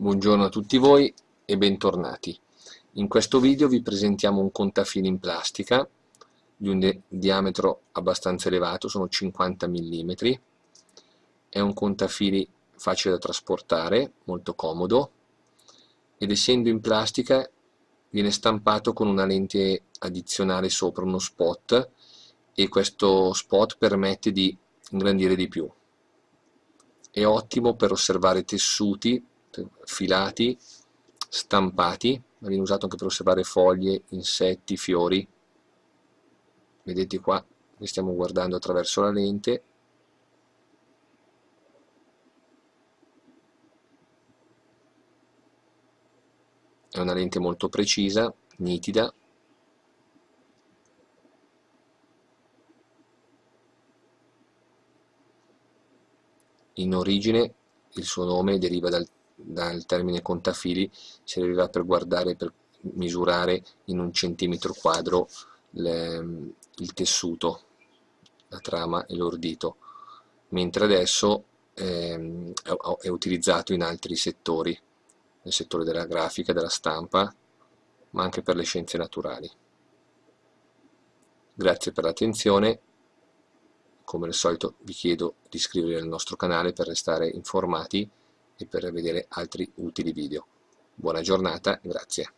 Buongiorno a tutti voi e bentornati. In questo video vi presentiamo un contafili in plastica di un diametro abbastanza elevato, sono 50 mm. È un contafili facile da trasportare, molto comodo ed essendo in plastica viene stampato con una lente addizionale sopra, uno spot e questo spot permette di ingrandire di più. È ottimo per osservare tessuti filati, stampati, viene usato anche per osservare foglie, insetti, fiori. Vedete qua, che stiamo guardando attraverso la lente. È una lente molto precisa, nitida, in origine il suo nome deriva dal dal termine contafili servirà per guardare, per misurare in un centimetro quadro le, il tessuto, la trama e l'ordito, mentre adesso eh, è utilizzato in altri settori, nel settore della grafica, della stampa, ma anche per le scienze naturali. Grazie per l'attenzione, come al solito vi chiedo di iscrivervi al nostro canale per restare informati e per vedere altri utili video. Buona giornata, grazie.